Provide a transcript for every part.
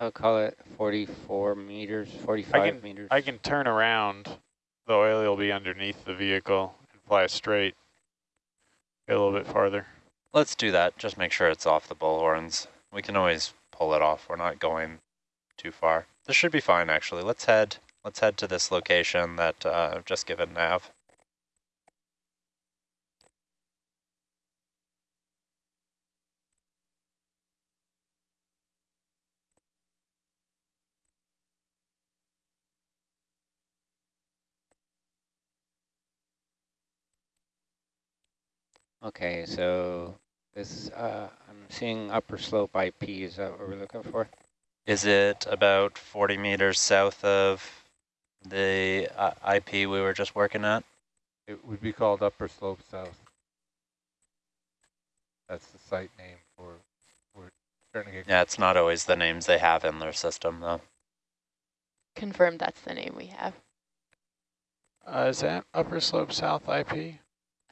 I'll call it 44 meters, 45 meters. I can turn around. The oil will be underneath the vehicle and fly straight. Get a little bit farther. Let's do that. Just make sure it's off the bullhorns. We can always pull it off. We're not going too far. This should be fine, actually. Let's head. Let's head to this location that uh, I've just given nav. Okay, so this, uh, I'm seeing upper slope IP, is that what we're looking for? Is it about 40 meters south of the uh, IP we were just working at? It would be called Upper Slope South. That's the site name for, we're starting to get. Yeah, it's not always the names they have in their system, though. Confirmed that's the name we have. Uh, is that Upper Slope South IP?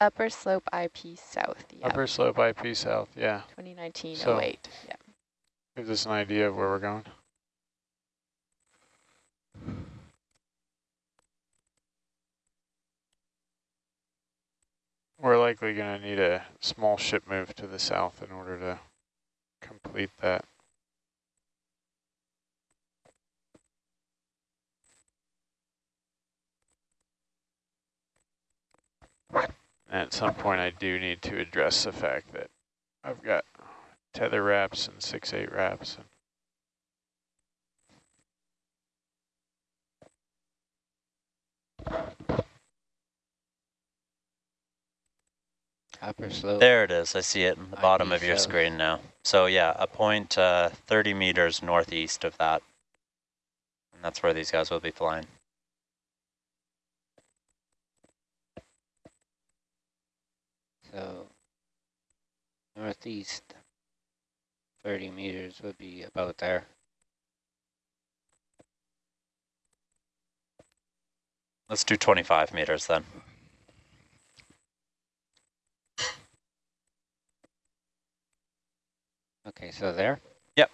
Upper Slope IP South, yeah. Upper Slope IP South, yeah. 2019 So- 08, yeah. Gives us an idea of where we're going. We're likely going to need a small ship move to the south in order to complete that. At some point, I do need to address the fact that I've got tether wraps and six eight wraps. And Upper slope. There it is. I see it in the IP bottom of your south. screen now. So yeah, a point uh, 30 meters northeast of that. And that's where these guys will be flying. So northeast 30 meters would be about there. Let's do 25 meters then. Okay, so there. Yep.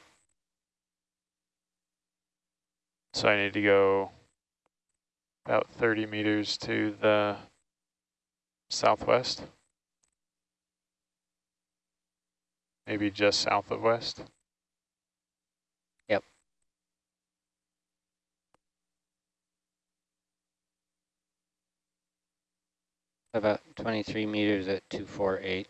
So I need to go about 30 meters to the southwest. Maybe just south of west. Yep. About 23 meters at 248.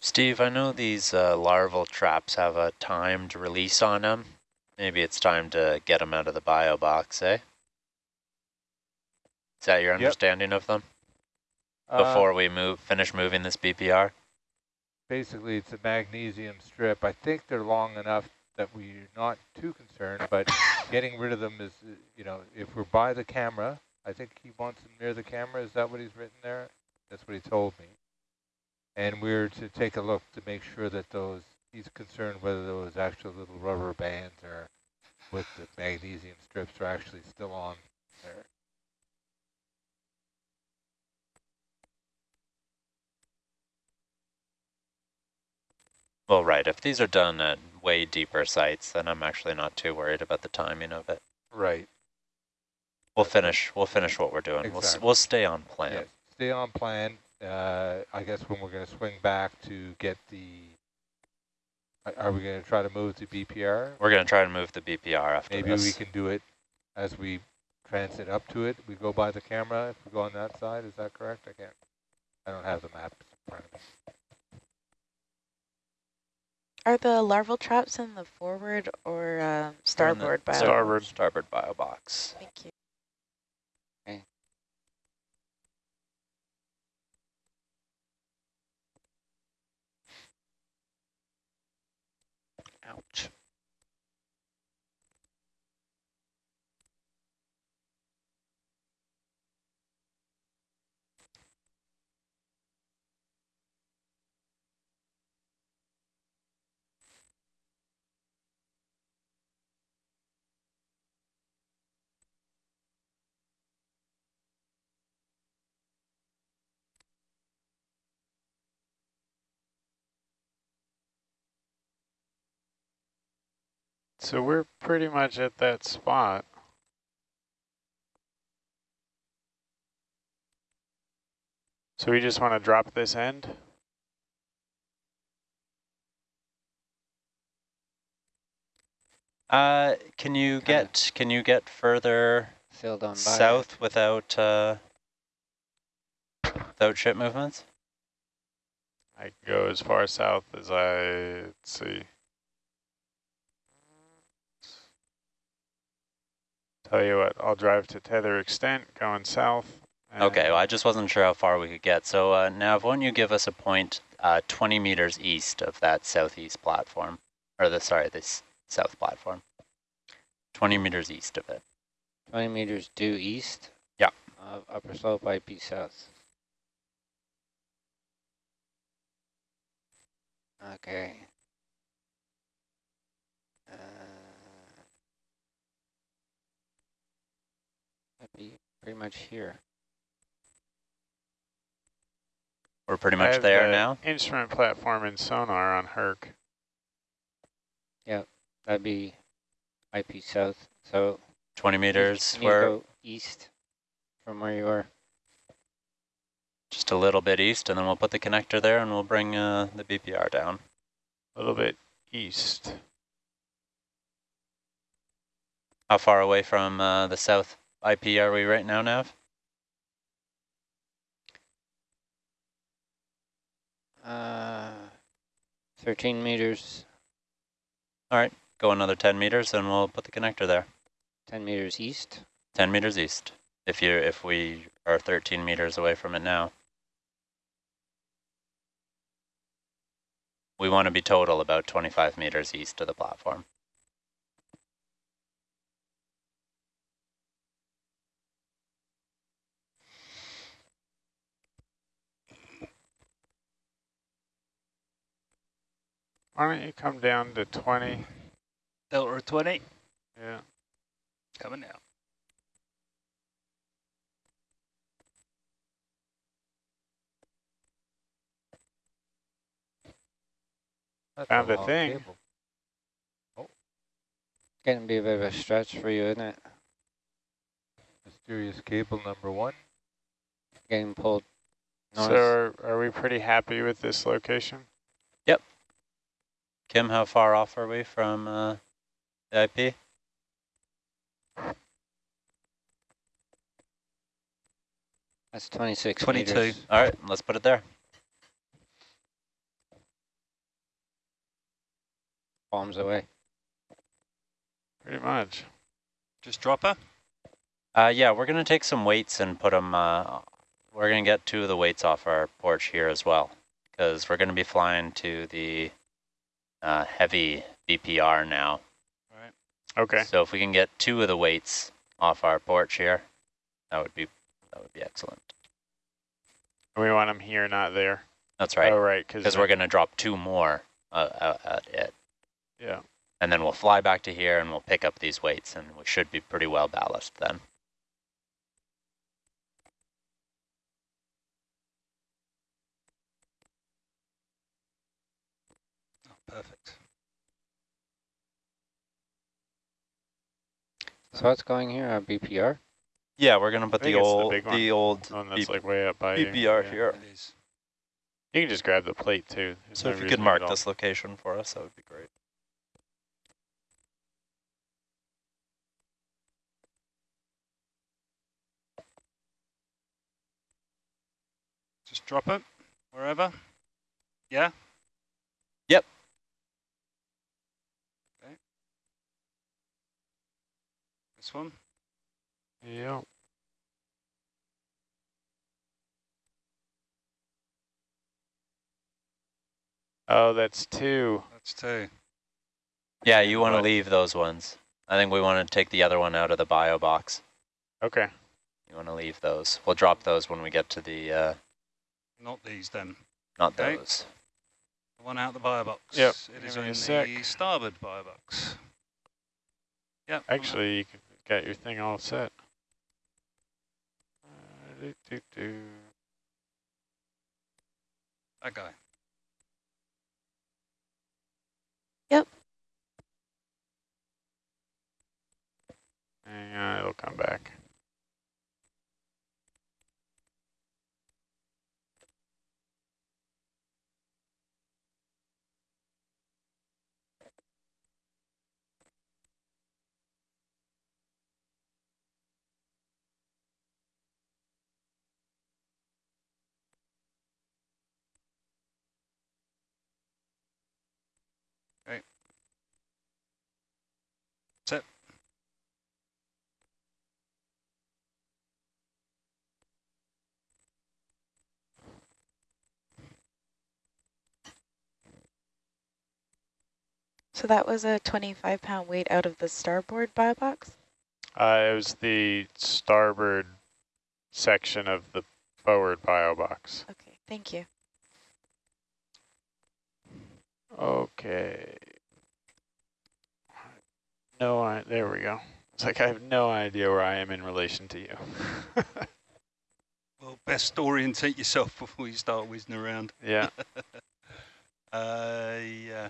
Steve, I know these uh, larval traps have a timed release on them. Maybe it's time to get them out of the bio box, eh? Is that your Yep. understanding of them? Uh, Before we move, finish moving this BPR? Basically, it's a magnesium strip. I think they're long enough that we're not too concerned, but getting rid of them is, uh, you know, if we're by the camera, I think he wants them near the camera. Is that what he's written there? That's what he told me. And we're to take a look to make sure that those, he's concerned whether those actual little rubber bands are with the magnesium strips are actually still on there. Well, right. If these are done at way deeper sites, then I'm actually not too worried about the timing of it. Right. We'll finish. We'll finish what we're doing. We'll we'll stay on plan. Yes, stay on plan. Uh, I guess when we're going to swing back to get the, are- are we going to try to move to BPR? We're gonna try to move the BPR after Maybe this. we can do it as we transit up to it. We go by the camera if we go on that side. Is that correct? I can't, I don't have the map in front of me. Are the larval traps in the forward or uh, They're in the starboard bio? Starboard. Starboard bio box. Thank you. So we're pretty much at that spot. So we just want to drop this end? Uh, can you Kinda. get can you get further Sailed on by. south without uh, without ship movements? I can go as far south as I, let's see. Tell you what, I'll drive to tether extent going south. Okay, well, I just wasn't sure how far we could get. So uh, Nav, why don't you give us a point uh, 20 meters east of that southeast platform, or the sorry, this south platform. 20 meters east of it. 20 meters due east. Yeah. Of upper slope IP south. Okay. Uh, be pretty much here. We're pretty I much have there the now. Instrument platform and sonar on Herc. Yep, that'd be IP south. So 20 meters. need to We're go east from where you are. just a little bit east, and then we'll put the connector there, and we'll bring uh, the BPR down. A little bit east. How far away from uh, the south IP are we right now, Nav? Uh, 13 meters, All right, Go another 10 meters, and we'll put the connector there. 10 meters east. 10 meters east. If you if we are 13 meters away from it now. We want to be total about 25 meters east of the platform. Why don't you come down to 20? Delta 20, Yeah. coming down. That's Found a a thing. cable. Oh. Getting to be a bit of a stretch for you, isn't it? Mysterious cable number one. Getting pulled north. So are, are we pretty happy with this location? Kim, how far off are we from uh, the IP? That's 26 22. meters. All right, let's put it there. Bombs away. Pretty much. Just drop her. Uh, yeah, we're going to take some weights and put them, uh, we're going to get two of the weights off our porch here as well, because we're going to be flying to the uh, heavy BPR now. Okay. So if we can get two of the weights off our porch here, that would be that would be excellent. We want them here, not there. That's right, Oh, right. Because we're going to drop two more uh, uh, at it. Yeah. And then we'll fly back to here and we'll pick up these weights and we should be pretty well balanced then. Oh, perfect. So what's going here? Uh, A BPR? Yeah, we're gonna put the it's the old the old One that's B- like way up by you. BPR Yeah. here. You can just grab the plate too. There's So no if you could mark this location for us, that would be great. Just drop it wherever. Yeah? Yep. This one. Yeah. Oh, that's two. That's two. Yeah, you want to leave those ones. I think we want to take the other one out of the bio box. Okay. You want to leave those. We'll drop those when we get to the, uh, Not these then. not Okay. those. The one out the bio box. Yep, It is give me a in the starboard bio box. Yep. Actually, you can got your thing all set. Uh, that guy. Yep. And it'll come back. So that was a 25 pound weight out of the starboard bio box? Uh, it was the starboard section of the forward bio box. Okay, thank you. Okay. No, I, there we go. It's like I have no idea where I am in relation to you. Well, best orientate yourself before you start whizzing around. yeah. Uh, yeah.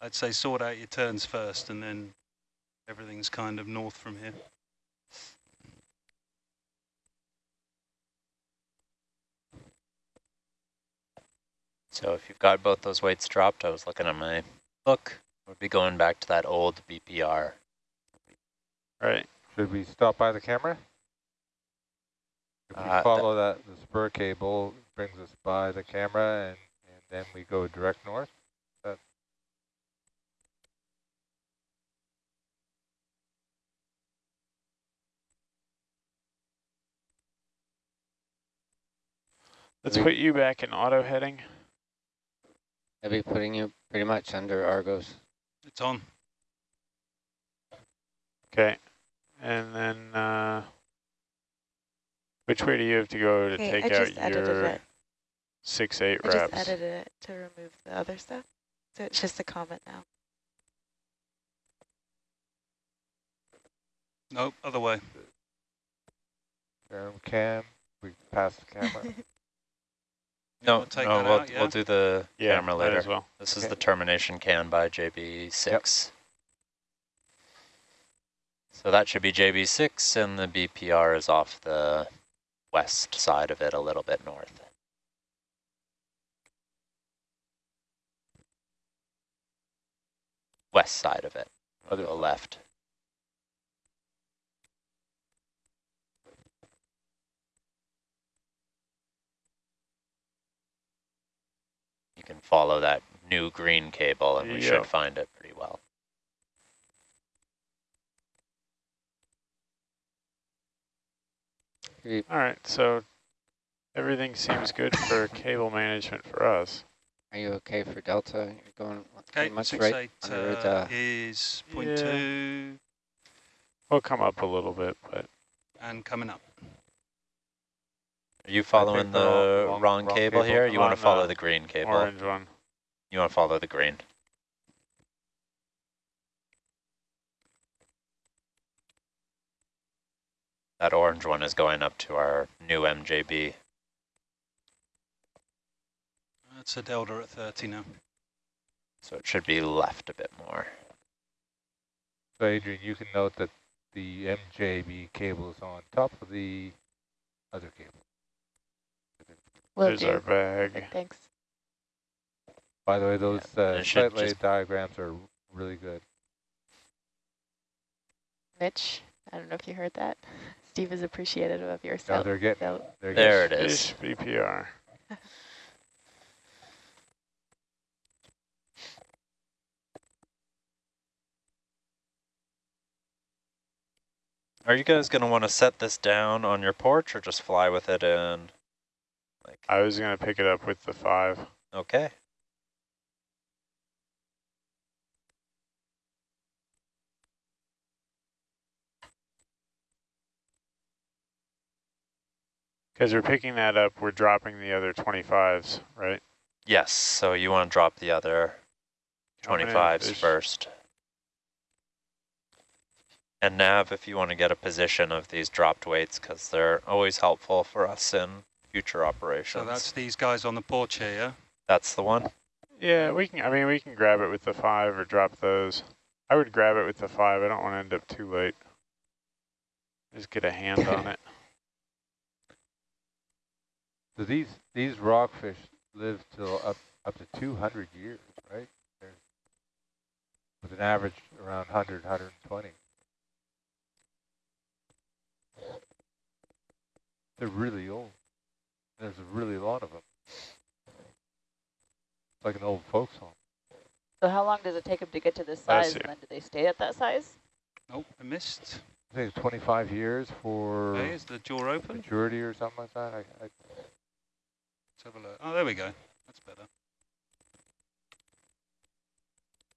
I'd say sort out your turns first and then everything's kind of north from here. So if you've got both those weights dropped, I was looking at my book, we'd be going back to that old BPR. Right. Should we stop by the camera? If we Uh, follow that, the spur cable brings us by the camera and, and then we go direct north. Let's put you back in auto heading. I'll be putting you pretty much under Argus. It's on. Okay. And then, uh, which way do you have to go to Okay, take I out your six, eight I reps? just edited it to remove the other stuff. So it's just a comment now. Nope, other way. Um, cam, we pass the camera. You No, wanna take no, that we'll, out, yeah? we'll do the yeah, camera later. as well. This is the termination can by JB6. So that should be JB6 and the BPR is off the west side of it a little bit north. West side of it, Other the side. left. Can follow that new green cable and we Yep. should find it pretty well. You- All right. So everything seems good for cable management for us. Are you okay for Delta? You're going Okay, much six right eight under uh, the is point Yeah. two We'll come up a little bit, but and coming up. Are you following we're the wrong- wrong, wrong cable, cable. here? You want to follow the the green cable? orange one. You want to follow the green. That orange one is going up to our new MJB. That's a delta at 30 now. So it should be left a bit more. So Adrian, you can note that the MJB cable is on top of the other cable. Will There's our do. bag. Thanks. By the way, those and uh, it lay just- diagrams are really good. Mitch, I don't know if you heard that. Steve is appreciative of your Now cell. they're getting, cell- they're There getting, it is. Fish BPR. Are you guys going to want to set this down on your porch or just fly with it in? I was gonna pick it up with the five. okay. Because we're picking that up, we're dropping the other 25s, right? Yes, so you want to drop the other 25s first. And Nav, if you want to get a position of these dropped weights, because they're always helpful for us in future operations. So that's these guys on the porch here, yeah? That's the one? Yeah, we can, I mean, we can grab it with the five or drop those. I would grab it with the five. I don't want to end up too late. Just get a hand on it. So these, these rockfish live till up, up to 200 years, right? They're, with an average around 100, 120. They're really old. There's a really lot of them. It's like an old folks home. So how long does it take them to get to this size, and then do they stay at that size? Nope, I missed. I think it's 25 years for Okay, is the jaw open? maturity or something like that. I, I, Let's have a look. Oh, there we go. That's better.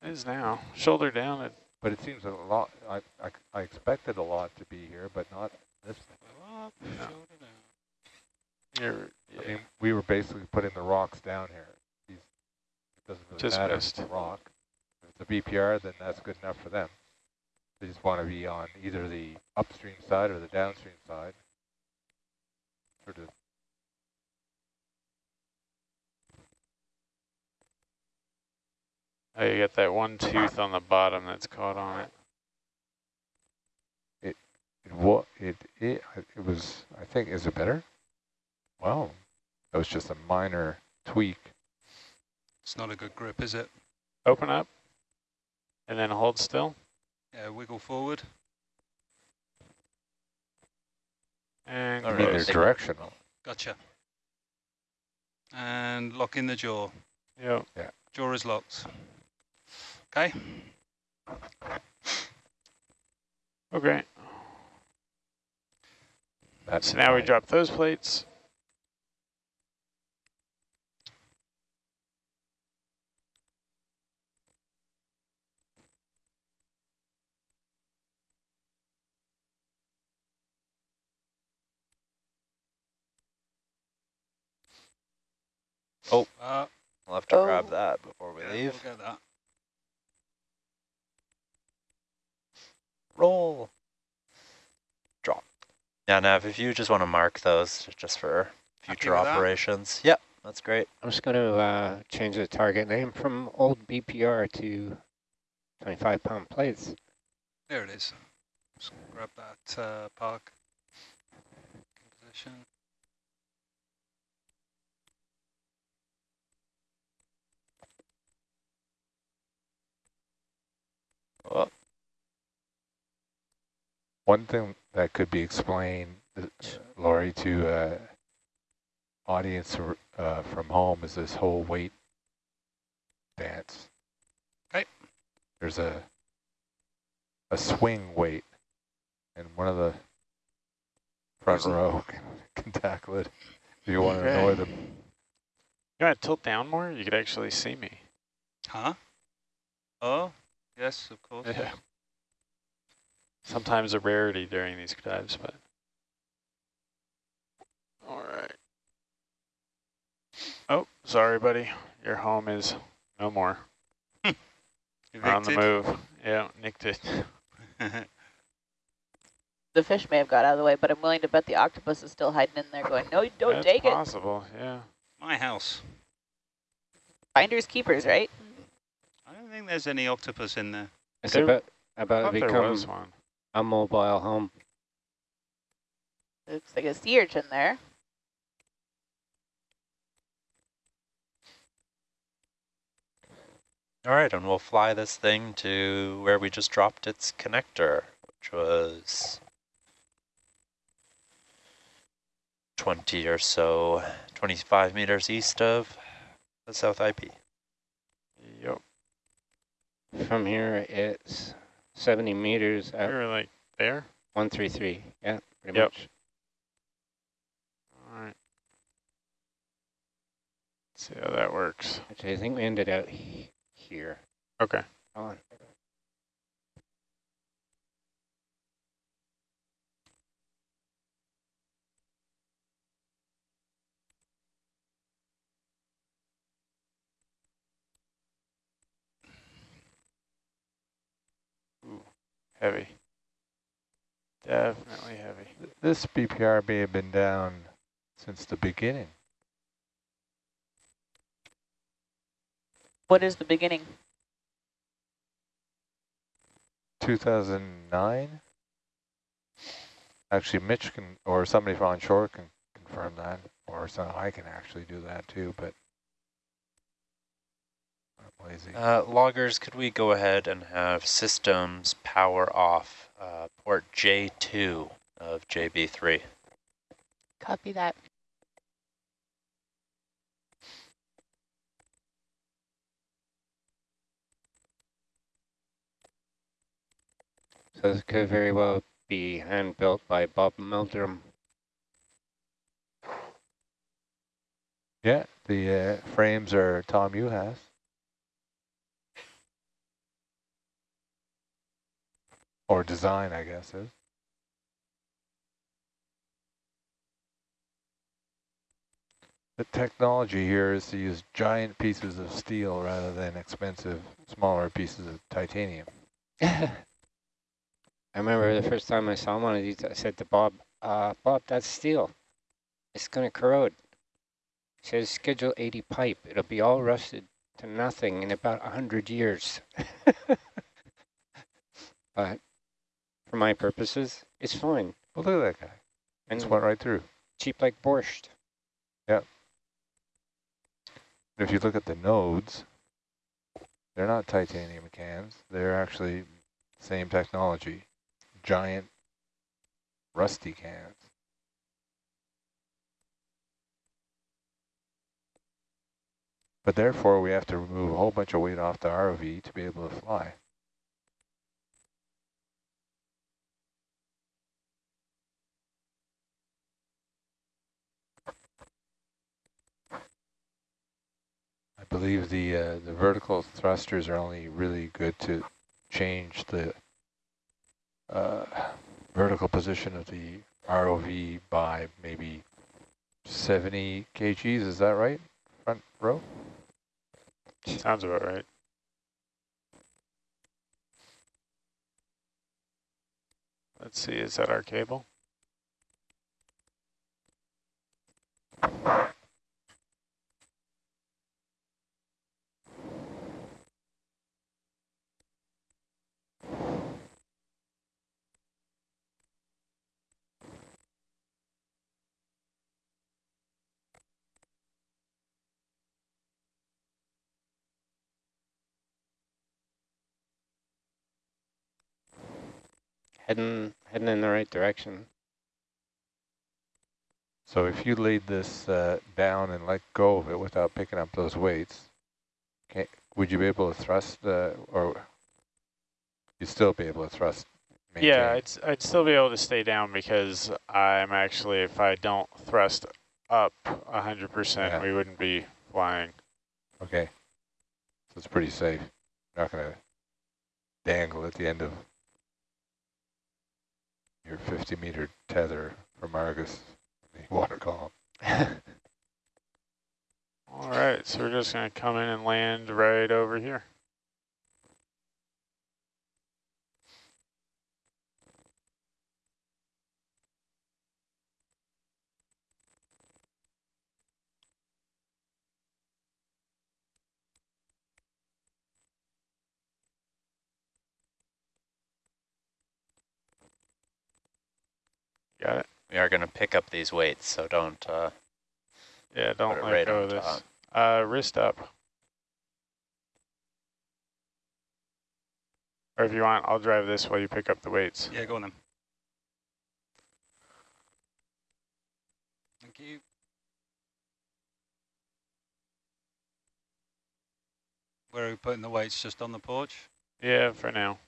It is now. Shoulder down. It, but it seems a lot, I, I, I expected a lot to be here, but not this. Go up, Yeah. shoulder down. You're, I mean, we were basically putting the rocks down here. These, it doesn't really Just matter missed. if it's a rock. If it's a BPR, then that's good enough for them. They just want to be on either the upstream side or the downstream side. Sort of Oh, you got that one tooth on the bottom that's caught on it. It wa it it it was. I think is it better? Wow, that was just a minor tweak. It's not a good grip, is it? Open up. And then hold still. Yeah, wiggle forward. And All I right. mean, they're directional. Gotcha. And lock in the jaw. Yep. Jaw is locked. Okay. Okay. That's So now we drop those plates. Uh, We'll have to grab Oh. that before we yeah, leave. We'll get that. Roll. Drop. Yeah, Nav, if you just want to mark those just for future with that? operations. Yep, that's great. I'm just going to uh, change the target name from old BPR to 25 pound plates. There it is. Just grab that uh, park position. Oh, One thing that could be explained, uh, Laurie, to uh, audience uh, from home is this whole weight dance. Okay. There's a a swing weight, and one of the front Where's row can, can tackle it if you want to annoy them. You want to tilt down more? You could actually see me. Huh? Oh, yes, of course. Yeah. Sometimes a rarity during these dives, but. All right. Oh, sorry, buddy. Your home is no more. We're on the move. Yeah, nicked it. The fish may have got out of the way, but I'm willing to bet the octopus is still hiding in there going, no, you don't That's take it. possible, yeah. My house. Finders keepers, right? I think there's any octopus in there. It's There- about, I about thought to become one. a mobile home. Looks like a sea urchin there. All right, and we'll fly this thing to where we just dropped its connector, which was 20 or so, 25 meters east of the South IP. From here, it's 70 meters at were like there. 133. Yeah, pretty Yep. much. All right. See how that works. Actually, I think we ended out he here. Okay. Hold On. Heavy. Definitely heavy. This BPR may have been down since the beginning. What is the beginning? 2009? Actually, Mitch can, or somebody from on shore can confirm that, or so I can actually do that too, but I'm lazy. Uh, loggers, could we go ahead and have systems power off uh, port J2 of JB3? Copy that. So this could very well be hand built by Bob Meldrum. Yeah, the uh, frames are Tom Uhas. Or design, I guess, is. The technology here is to use giant pieces of steel rather than expensive, smaller pieces of titanium. I remember the first time I saw one of these, I said to Bob, uh, Bob, that's steel. It's going to corrode. Says, schedule 80 pipe. It'll be all rusted to nothing in about 100 years. but for my purposes, it's fine. Well, look at that guy. And Just went right through. cheap like borscht. Yep. If you look at the nodes, they're not titanium cans. They're actually same technology, giant rusty cans. But therefore, we have to remove a whole bunch of weight off the ROV to be able to fly. Believe the uh, the vertical thrusters are only really good to change the uh, vertical position of the ROV by maybe 70 kgs. Is that right? Front row? Sounds about right. Let's see, is that our cable? Heading, heading in the right direction. So if you laid this uh, down and let go of it without picking up those weights, can, would you be able to thrust, uh, or you'd still be able to thrust? Maintain? Yeah, I'd, s- I'd still be able to stay down because I'm actually, if I don't thrust up 100%, Yeah. we wouldn't be flying. Okay. So it's pretty safe. Not going to dangle at the end of your 50 meter tether from Argus, water column. All right, so we're just going to come in and land right over here. Got it? We are going to pick up these weights, so don't. Uh, Yeah, don't let right go of this. Uh, wrist up. Or if you want, I'll drive this while you pick up the weights. Yeah, go on then. Thank you. Where are we putting the weights? Just on the porch? Yeah, for now.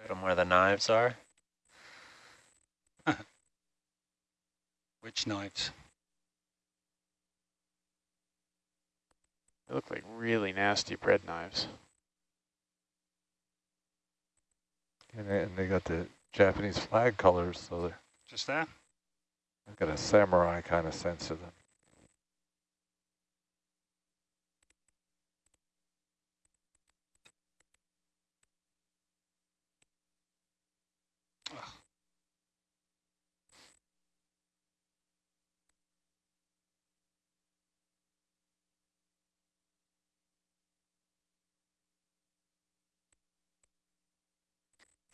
put 'em where the knives are. Which knives? They look like really nasty bread knives. And they, and they got the Japanese flag colors, so they're- Just that? they've got a samurai kind of sense to them.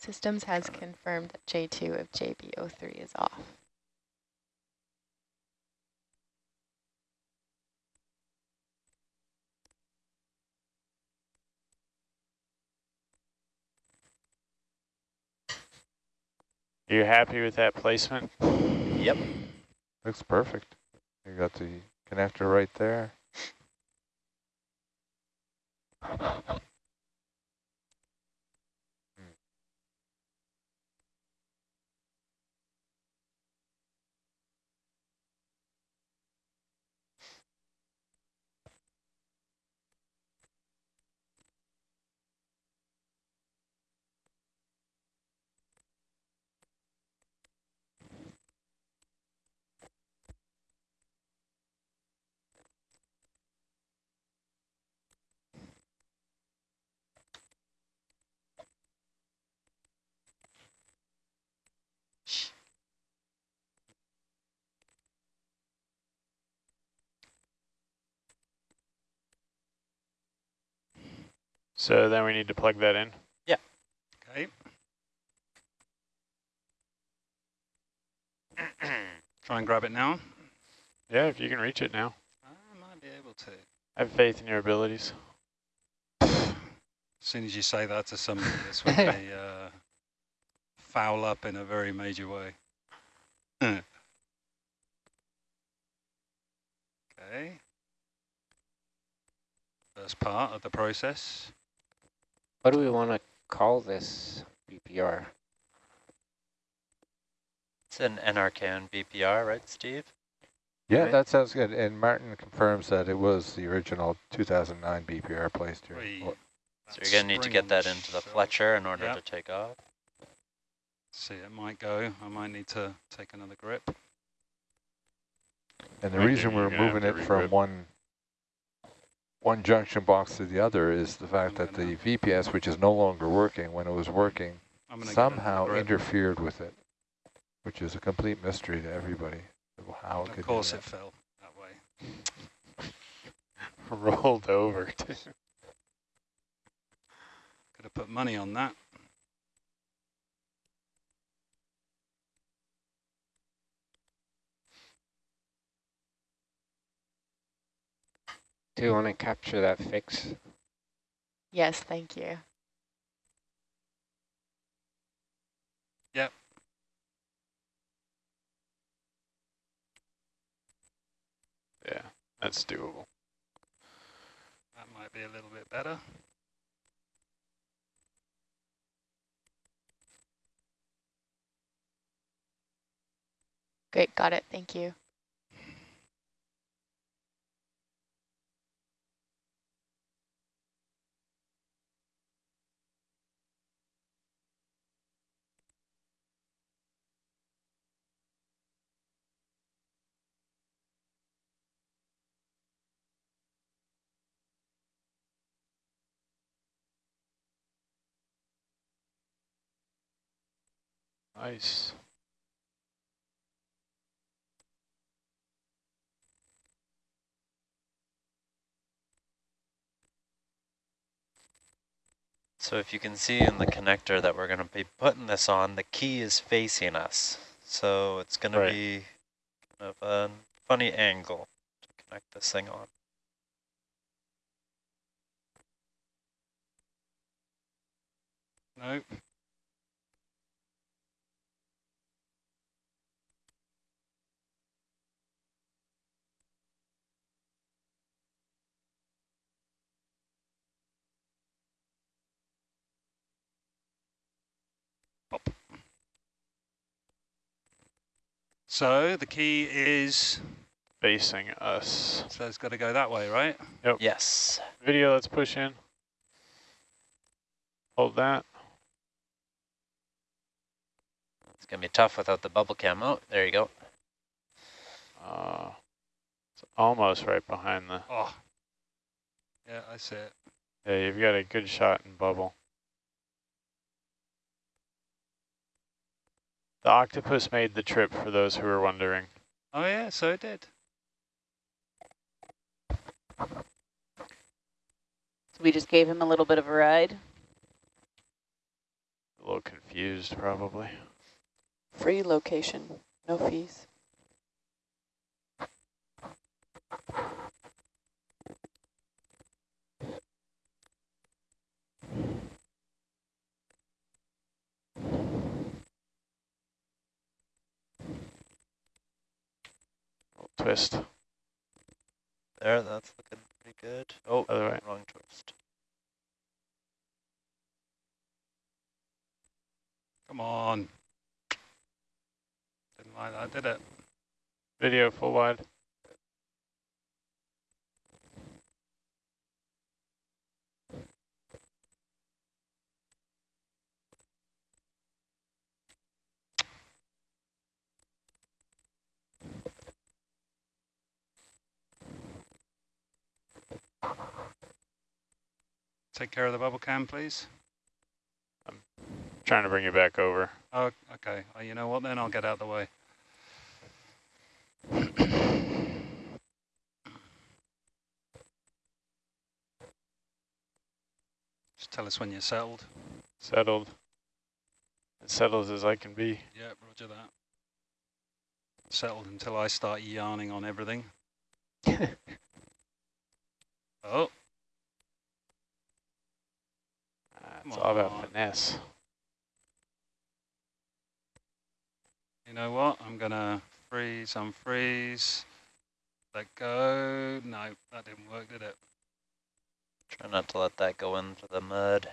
Systems has confirmed that J2 of JB03 is off. Are you happy with that placement? Yep. Looks perfect. You got the connector right there. So then we need to plug that in. Yeah. Okay. Try and grab it now. Yeah, if you can reach it now. I might be able to. I have faith in your abilities. As soon as you say that to somebody, this would be uh, foul up in a very major way. okay. First part of the process. What do we want to call this BPR? It's an NRCan BPR, right, Steve? Yeah, Right. that sounds good. And Martin confirms that it was the original 2009 BPR placed here. Well, So you're going to need to get that into the Fletcher in order Yep. to take off. See, it might go. I might need to take another grip. And the Right, reason we're moving it from one one junction box to the other is the fact that the VPS, which is no longer working, when it was working, I'm gonna get somehow interfered with it, which is a complete mystery to everybody of how it could Of do course it fell that way. Rolled over. Could have put money on that. Do you want to capture that fix? Yes, thank you. Yep. Yeah, that's doable. That might be a little bit better. Great, got it, thank you. Nice. So if you can see in the connector that we're going to be putting this on, the key is facing us. So it's going Right. to be kind of a funny angle to connect this thing on. Nope. So the key is, Facing us. so it's got to go that way, right? Yep. Yes. Video, let's push in. Hold that. It's going to be tough without the bubble cam. Oh, there you go. Uh, it's almost right behind the. Oh. Yeah, I see it. Yeah, you've got a good shot in bubble. The octopus made the trip for those who were wondering. Oh yeah, so it did. So we just gave him a little bit of a ride. A little confused, probably. Free location, no fees. Twist. There, that's looking pretty good. Oh, Other way. wrong twist. Come on. Didn't like that, did it? Video full wide. Take care of the bubble cam, please. I'm trying to bring you back over. Oh, okay. Oh, you know what then? I'll get out of the way. Just tell us when you're settled. Settled. As settled as I can be. Yep, roger that. Settled until I start yarning on everything. oh, Uh, it's Come all about finesse. you know what? I'm gonna freeze, unfreeze, let go. No, that didn't work, did it? Try not to let that go into the mud.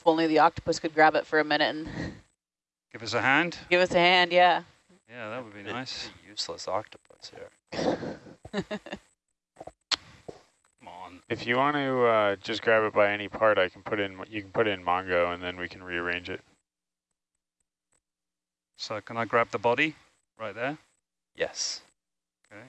If only the octopus could grab it for a minute and Give us a hand. give us a hand, yeah. Yeah, that would be nice. Useless octopus here. Come on. If you want to uh, just grab it by any part, I can put in. You can put in Mongo, and then we can rearrange it. So can I grab the body right there? Yes. Okay.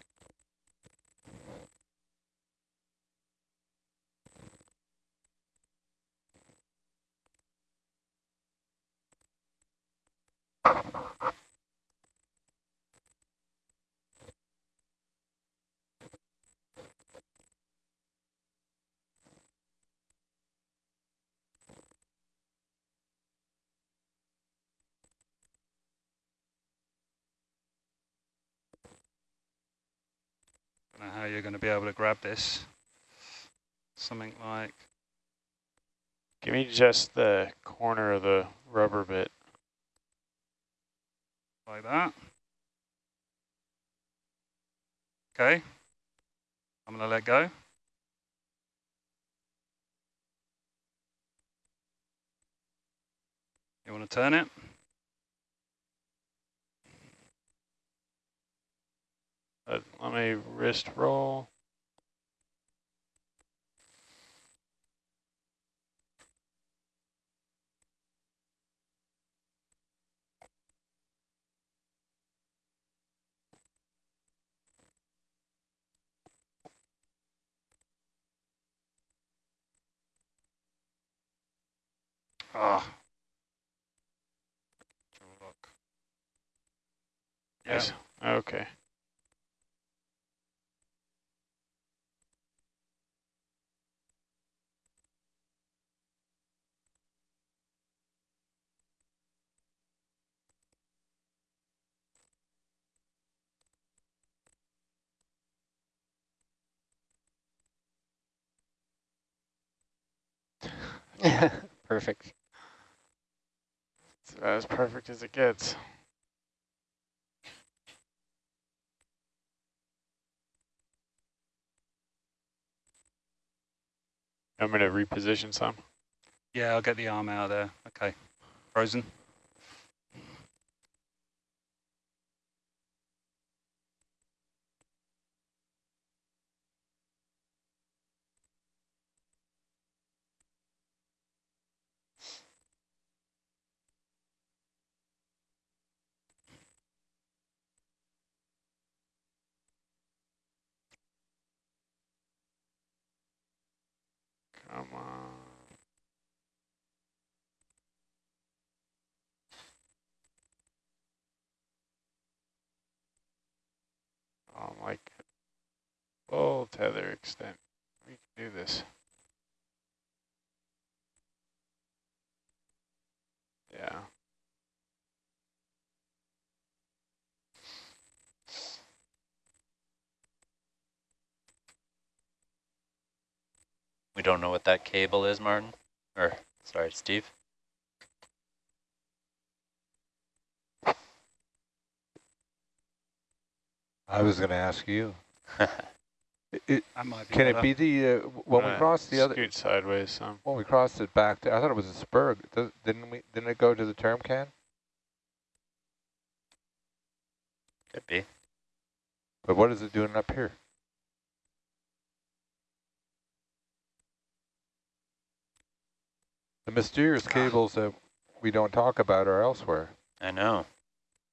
Don't know how you're going to be able to grab this. Something like Give me just the corner of the rubber bit. like that. Okay. I'm going to let go. You want to turn it? Uh, let me wrist roll. Ah. Look. Yeah. Yes. Okay. Perfect. It's about as perfect as it gets. I'm going to reposition some. Yeah, I'll get the arm out of there. Okay. Frozen. Come on. tether extent. We can do this. Yeah. We don't know what that cable is, Martin. Or, sorry, Steve. I was going to ask you. It, That might be can it better. be the, uh, when we Uh, crossed the other, Scoot sideways some. when we crossed it back, to, I thought it was a spur. Does- Didn't we, didn't it go to the term can? Could be. But what is it doing up here? The mysterious Ah. cables that we don't talk about are elsewhere. I know.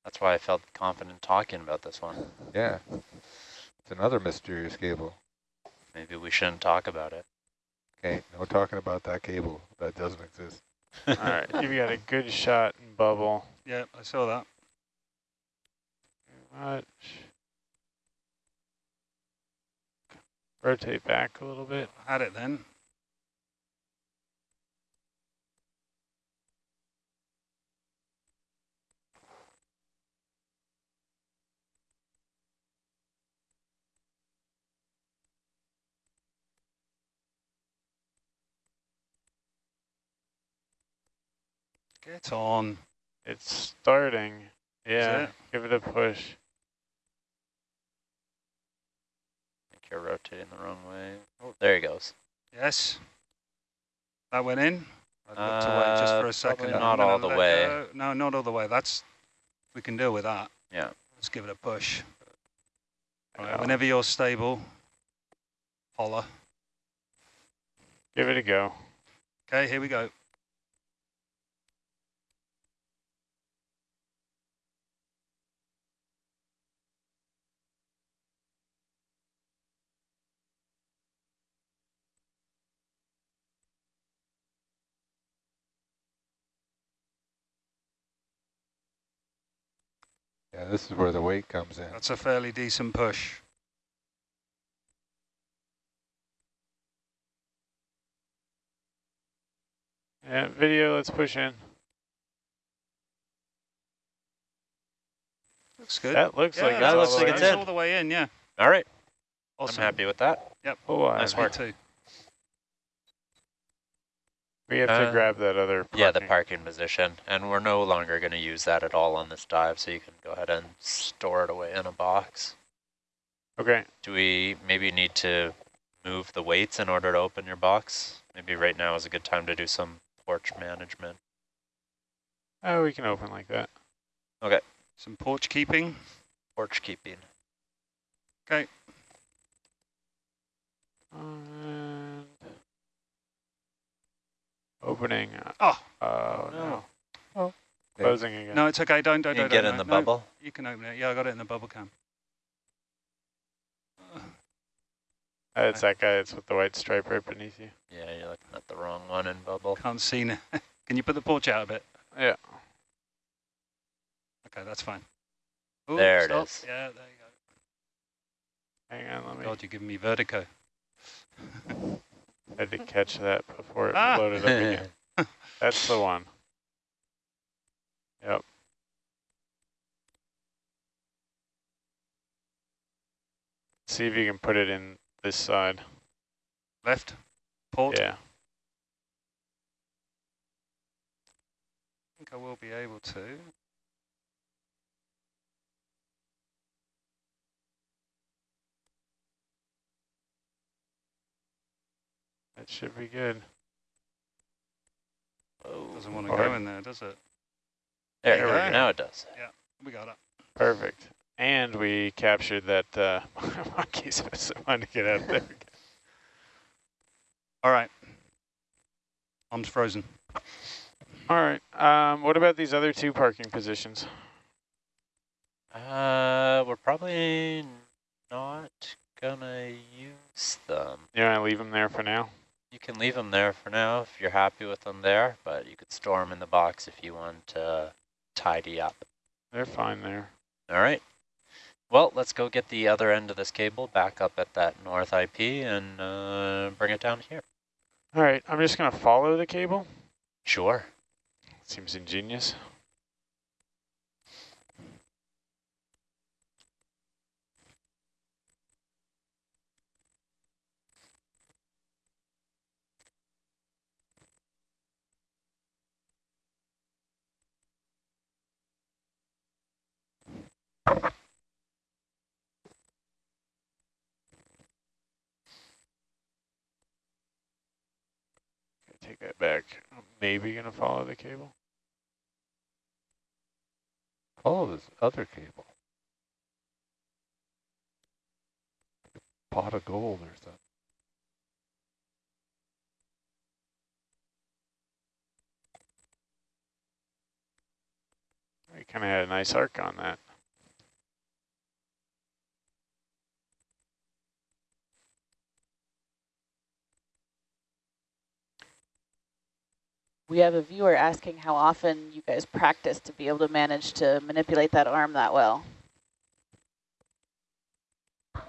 That's why I felt confident talking about this one. Yeah. It's another mysterious cable. Maybe we shouldn't talk about it. Okay, no talking about that cable. That doesn't exist. All right, you've got a good shot in bubble. Yep, I saw that. Much. Rotate back a little bit. I had it then. Get on. It's starting. Yeah, it? give it a push. I think you're rotating the wrong way. Oh, there he goes. Yes. That went in. I looked away just for Uh, a second. not all the way. go. No, not all the way. That's we can deal with that. Yeah. Let's give it a push. All right, Yeah. whenever you're stable, holler. Give it a go. Okay, here we go. Yeah, this is where the weight comes in. That's a fairly decent push. Yeah, video, let's push in. Looks good. That looks yeah, like that it's looks all like it's way that's in. all the way in, yeah. All right. Awesome. I'm happy with that. Yep. Oh, Nice I- Me work. too. We have to Uh, grab that other Yeah, the parking. parking position. And we're no longer going to use that at all on this dive, so you can go ahead and store it away in a box. Okay, Do we maybe need to move the weights in order to open your box? Maybe right now is a good time to do some porch management. oh, we can open like that. Okay. Some porch keeping. Porch keeping. And opening. Oh. Oh, no. no. Oh. Closing again. No, it's okay. Don't, don't, You don't. get don't, in the no, no. bubble? You can open it. Yeah, I got it in the bubble cam. Uh, it's that guy. It's with the white stripe right beneath you. Yeah, you're looking at the wrong one in bubble. Can't see now. Can you put the porch out a bit? Yeah. Okay, that's fine. Ooh, There it stop. is. Yeah, there you go. Hang on, let go. me. God, you're giving me vertigo. had to catch that before it Ah. floated up again. That's the one. Yep. See if you can put it in this side. Left. Port. Yeah. I think I will be able to. That should be good. Doesn't want to go in there, does it? There, There we go. go. Now it does. Yeah, we got it. Perfect. And we captured that uh, monkey specimen to get out there. All right. Arms frozen. All right. Um, what about these other two parking positions? Uh, we're probably not gonna use them. You want to leave them there for now? You can leave them there for now if you're happy with them there, but you could store them in the box if you want to tidy up. They're fine there. All right. Well, let's go get the other end of this cable back up at that north IP and uh, bring it down here. All right, I'm just gonna follow the cable. Sure. Seems ingenious. Take that back. Maybe gonna follow the cable. Follow this other cable. Pot of gold or something. We kind of had a nice arc on that. We have a viewer asking how often you guys practice to be able to manage to manipulate that arm that well.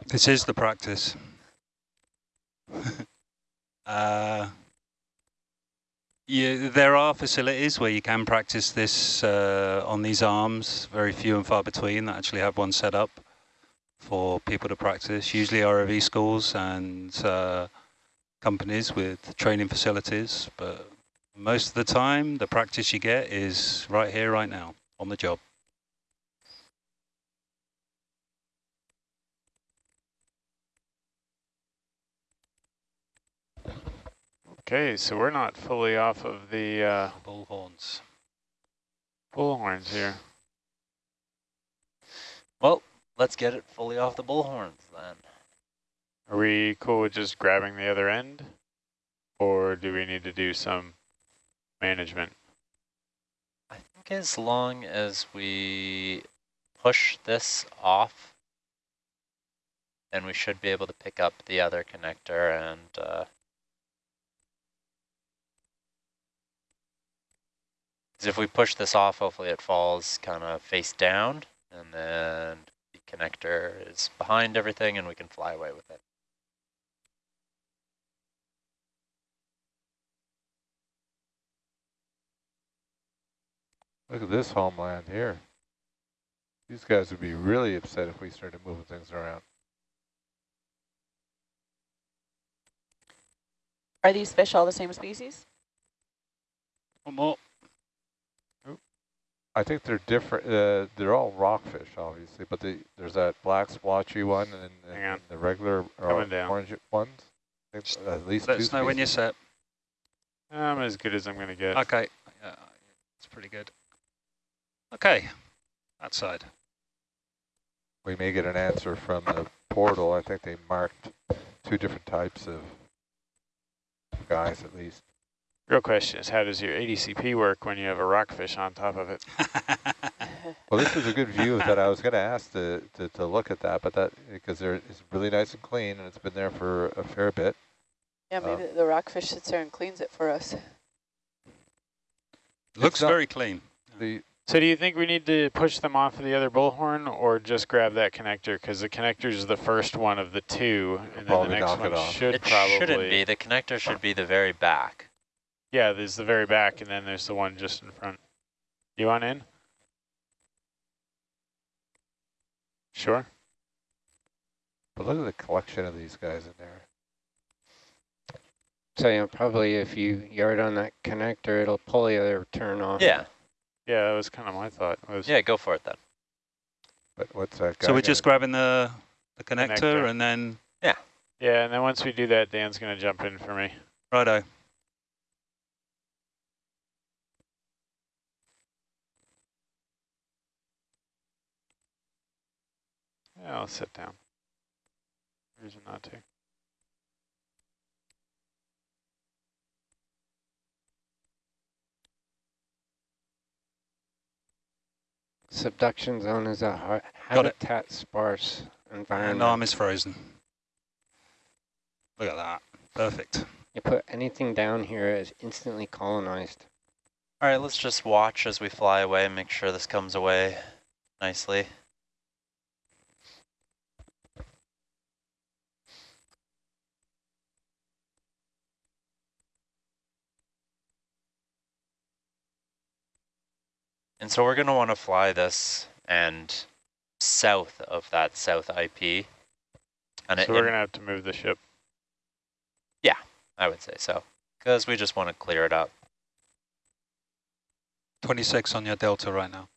This is the practice. uh, yeah, there are facilities where you can practice this uh, on these arms, very few and far between that actually have one set up for people to practice, usually ROV schools and uh, companies with training facilities, but most of the time the practice you get is right here, right now, on the job. Okay, so we're not fully off of the uh, Bullhorns. bullhorns here. Well, let's get it fully off the bullhorns then. Are we cool with just grabbing the other end? Or do we need to do some management? I think as long as we push this off, then we should be able to pick up the other connector and uh, if we push this off, hopefully it falls kind of face down and then the connector is behind everything and we can fly away with it. Look at this homeland here. These guys would be really upset if we started moving things around. Are these fish all the same species? One more. I think they're different. Uh, they're all rockfish, obviously, but they, there's that black splotchy one and, and, Hang on. and the regular or orange ones. I think at least Let two us know when you're set. I'm as good as I'm going to get. Okay, yeah, it's pretty good. Okay, that side. We may get an answer from the portal. I think they marked two different types of guys at least. Real question is how does your ADCP work when you have a rockfish on top of it? Well, this is a good view that I was going to ask to, to, to look at that, but that because there it's really nice and clean and it's been there for a fair bit. Yeah, maybe um, the rockfish sits there and cleans it for us. Looks very clean. The So do you think we need to push them off of the other bullhorn or just grab that connector? Because the connector is the first one of the two, and then the next knock one it off. should it probably... shouldn't be. The connector should be the very back. Yeah, there's the very back, and then there's the one just in front. You want in? Sure. but look at the collection of these guys in there. So yeah, probably if you yard on that connector, it'll pull the other turn off. Yeah, Yeah, that was kind of my thought. Was yeah, go for it then. But what's that guy? So we're gonna- just grabbing the, the connector, Connector. and then, Yeah. Yeah, and then once we do that, Dan's going to jump in for me. righto. Yeah, I'll sit down. Reason not to. Subduction zone is a ha Got it. habitat sparse And environment. arm is frozen. Look at that. Perfect. You put anything down here, it's instantly colonized. All right, let's just watch as we fly away and make sure this comes away nicely. And so we're going to want to fly this and south of that south IP. And it, so we're going to have to move the ship. Yeah, I would say so, because we just want to clear it up. 26 on your delta right now.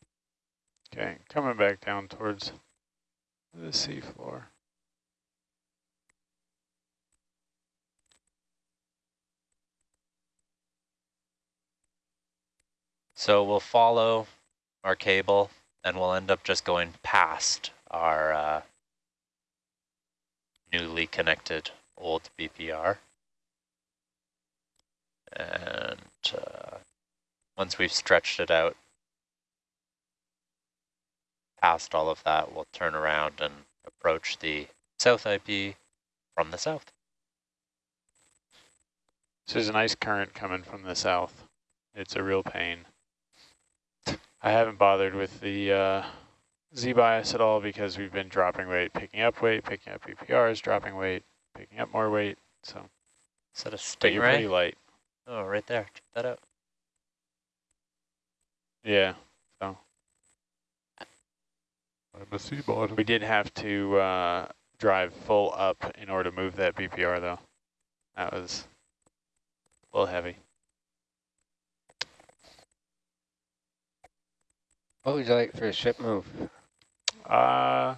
Okay, coming back down towards the seafloor. So we'll follow our cable and we'll end up just going past our uh, newly connected old BPR. And uh, once we've stretched it out past all of that, we'll turn around and approach the south IP from the south. So there's a nice current coming from the south. It's a real pain. I haven't bothered with the uh, Z-bias at all because we've been dropping weight, picking up weight, picking up BPRs, dropping weight, picking up more weight. So, Is that a but you're pretty light. Oh, right there. Check that out. Yeah, So I'm a sea bottom. we did have to uh, drive full up in order to move that BPR though. That was a little heavy. What would you like for a ship move? Uh, I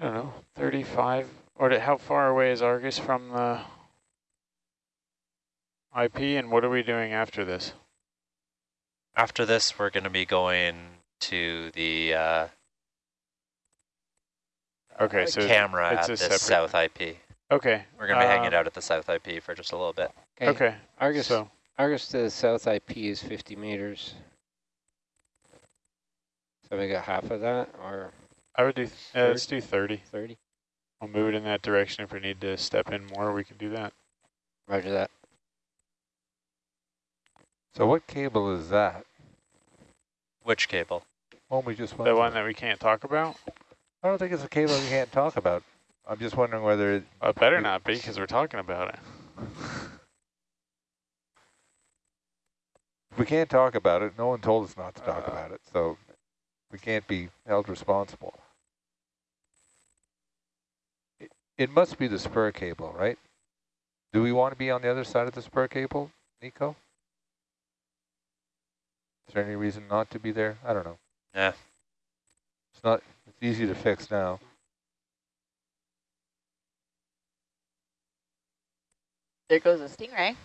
don't know, 35, or to, how far away is Argus from the IP, and what are we doing after this? After this, we're going to be going to the uh, Okay, uh, so camera it's at a this separate- south IP. Okay. We're going to be hanging um, out at the south IP for just a little bit. Okay, Argus, so, Argus to the south IP is 50 meters. So we got half of that, or I would do, uh, let's do 30. 30? We'll move it in that direction. If we need to step in more, we can do that. Roger that. So what cable is that? Which cable? One we just went The through. one that we can't talk about? I don't think it's a cable we can't talk about. I'm just wondering whether it, Well, it better not be, because we're talking about it. we can't talk about it. No one told us not to talk Uh. about it, so we can't be held responsible. It, it must be the spur cable, right? Do we want to be on the other side of the spur cable, Nico? Is there any reason not to be there? I don't know. Yeah. It's not. It's easy to fix now. There goes a stingray.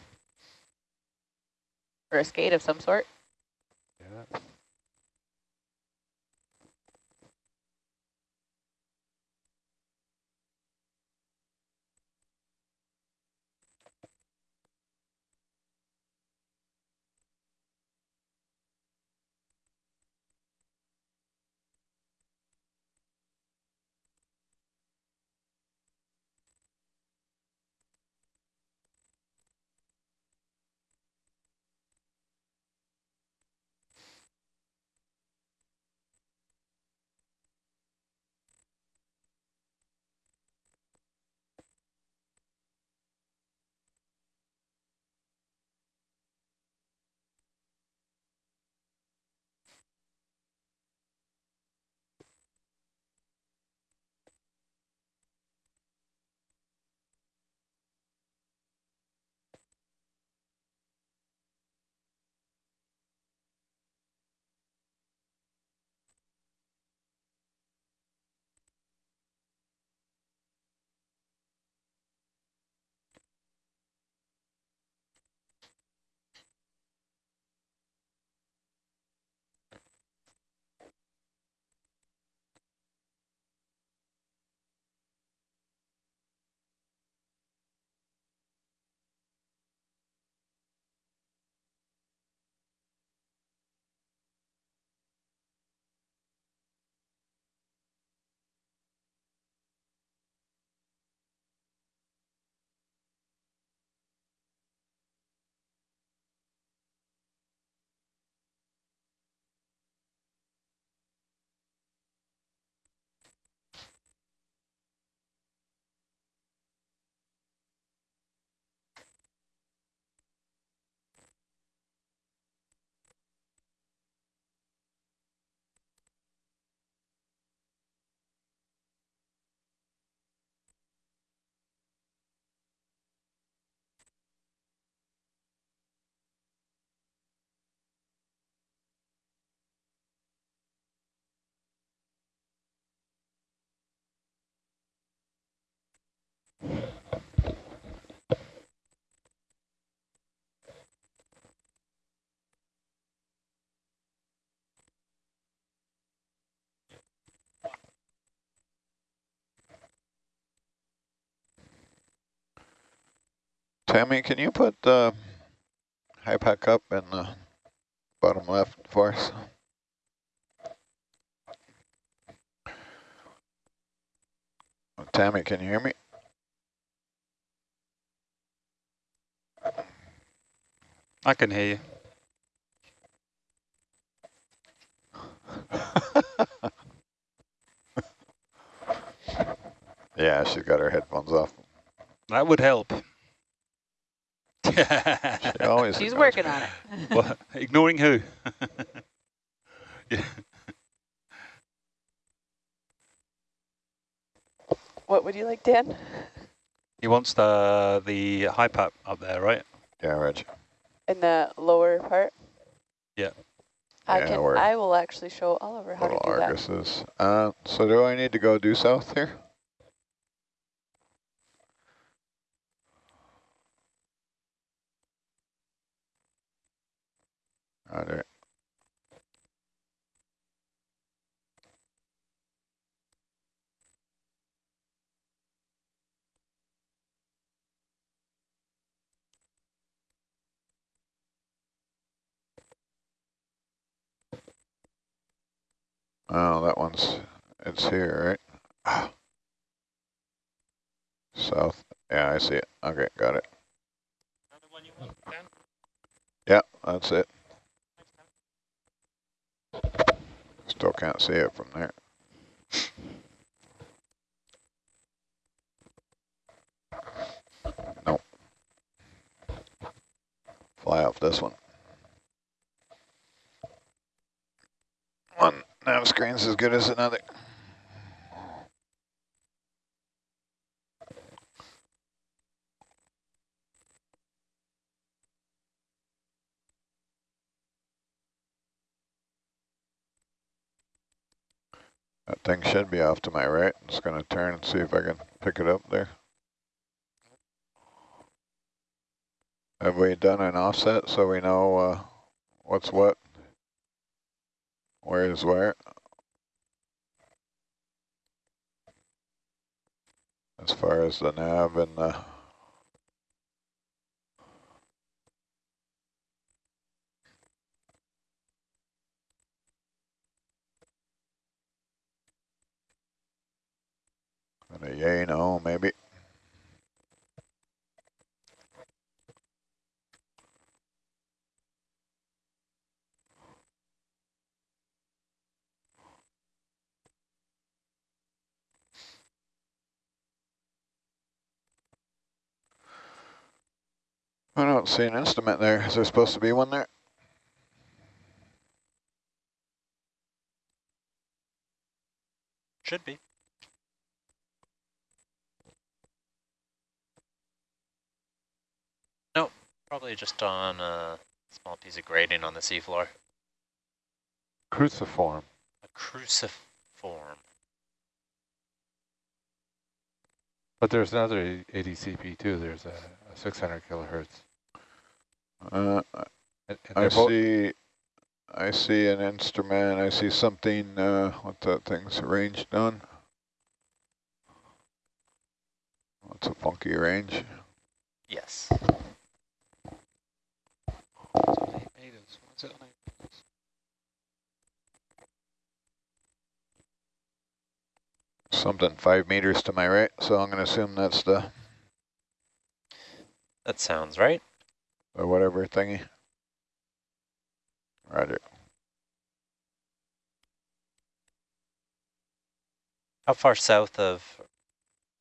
Or a skate of some sort. Yeah. Tammy, can you put the HiPAP up in the bottom left for us? Oh, Tammy, can you hear me? I can hear you. yeah, she's got her headphones off. That would help. She always She's working me. on it. What? Ignoring who? yeah. What would you like, Dan? He wants the the high HiPAP up there, right? Yeah, Reg. In the lower part? Yeah. I Yeah, can. I will actually show Oliver how to Little do that. Arguses. Uh, so do I need to go due south here? Roger. Oh, that one's, it's here, right? Ah. South, yeah, I see it. Okay, got it. Yeah, that's it. Still can't see it from there. Nope. Fly off this one. One nav screen's as good as another. Thing should be off to my right. Just going to turn and see if I can pick it up there. Have we done an offset so we know uh, what's what? Where is where? As far as the nav and the and a yay no maybe. I don't see an instrument there. Is there supposed to be one there? Should be. Probably just on a small piece of grating on the seafloor. Cruciform. A cruciform. But there's another ADCP too. There's a, a 600 kilohertz. Uh, And, and I see, I see an instrument. I see something. Uh, what that thing's arranged on? What's a funky range? Yes. Something five meters to my right. So I'm going to assume that's the, That sounds right. Or whatever thingy. Roger. How far south of,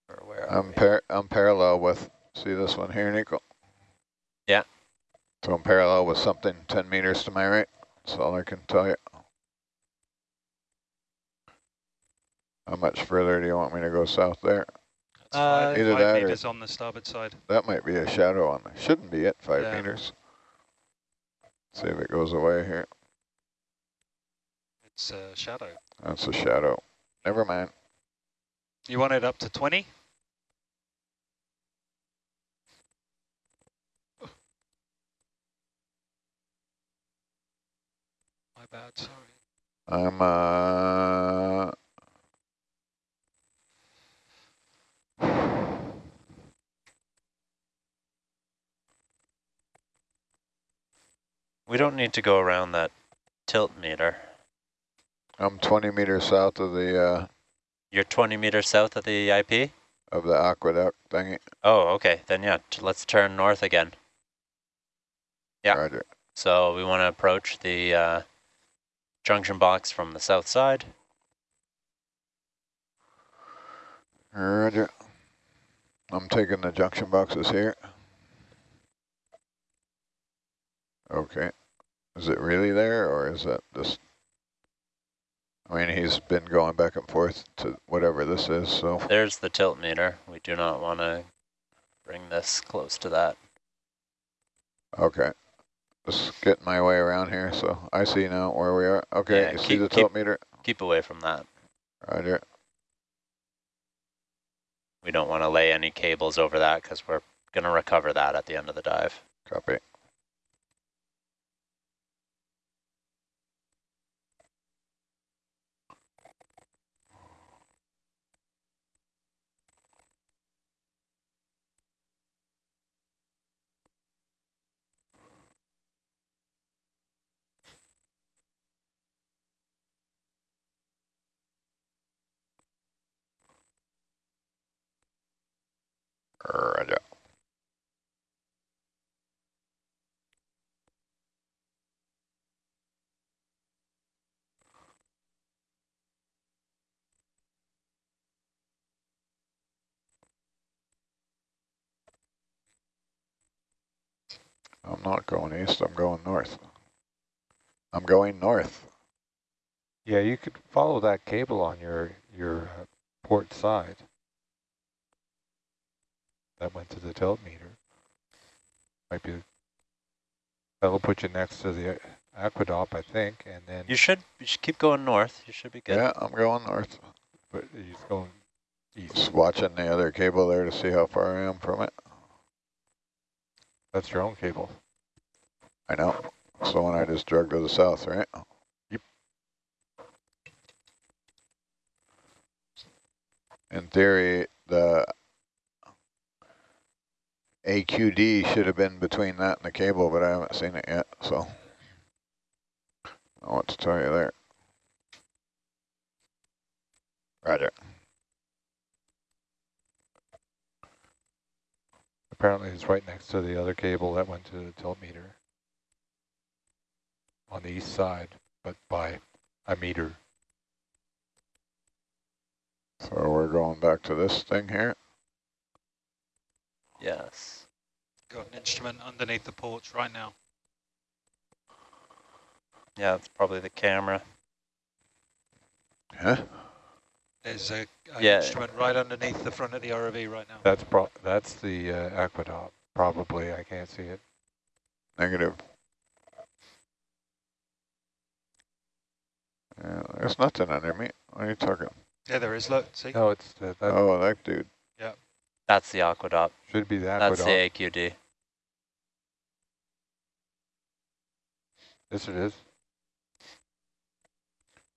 or where I'm par I'm parallel with. See this one here, Nico? Yeah. So I'm parallel with something 10 meters to my right. That's all I can tell you. How much further do you want me to go south there? Uh, Either five that or- on the starboard side. That might be a shadow on there. Shouldn't be it, five Yeah. meters. See if it goes away here. It's a shadow. That's a shadow. Never mind. You want it up to 20? My bad, sorry. I'm, uh, We don't need to go around that tilt meter. I'm 20 meters south of the uh, You're 20 meters south of the IP? of the Aquadopp thingy. Oh, okay. Then yeah, t- let's turn north again. Yeah. Roger. So we want to approach the uh, junction box from the south side. Roger. I'm taking the junction boxes here. Okay. Is it really there or is that just... I mean, he's been going back and forth to whatever this is, so... There's the tilt meter. We do not want to bring this close to that. Okay. Just getting my way around here, so I see now where we are. Okay, Yeah, you see keep- the keep- tilt meter? Keep away from that. Roger. We don't want to lay any cables over that because we're going to recover that at the end of the dive. Copy. Roger. I'm not going east, I'm going north. I'm going north. Yeah, you could follow that cable on your, your uh, port side. That went to the tilt meter. Might be, that'll put you next to the Aquadopp, I think, and then, You should, you should keep going north. You should be good. Yeah, I'm going north. but he's going east. Just watching the other cable there to see how far I am from it. That's your own cable. I know. It's the one I just drug to the south, right? Yep. In theory, the AQD should have been between that and the cable, but I haven't seen it yet, so I what to tell you there. Roger. Apparently it's right next to the other cable that went to the tilt meter. On the east side, but by a meter. So we're going back to this thing here. Yes. Got an instrument underneath the porch right now. Yeah, it's probably the camera. Huh? There's a, a Yeah. instrument right underneath the front of the ROV right now. That's pro, that's the uh, Aquadopp, probably, I can't see it. Negative. Yeah, there's nothing under me. What are you talking? Yeah, there is. Look, see. No, it's, the- that Oh, that dude. That's the Aquadopp. should be the That's the AQD. Yes, it is.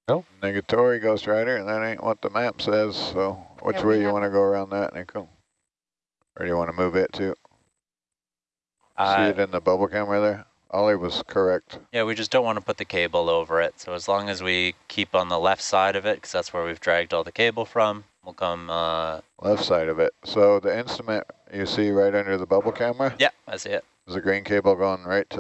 Nope. Negatory Ghost Rider, and that ain't what the map says, so which Yeah, way we you want to go around that, Nico? Or do you want to move it too? See Uh, it in the bubble camera there? Ollie was correct. yeah, we just don't want to put the cable over it. So as long as we keep on the left side of it, because that's where we've dragged all the cable from, we'll come, uh, Left side of it. So the instrument you see right under the bubble camera yeah, I see it. is a green cable going right to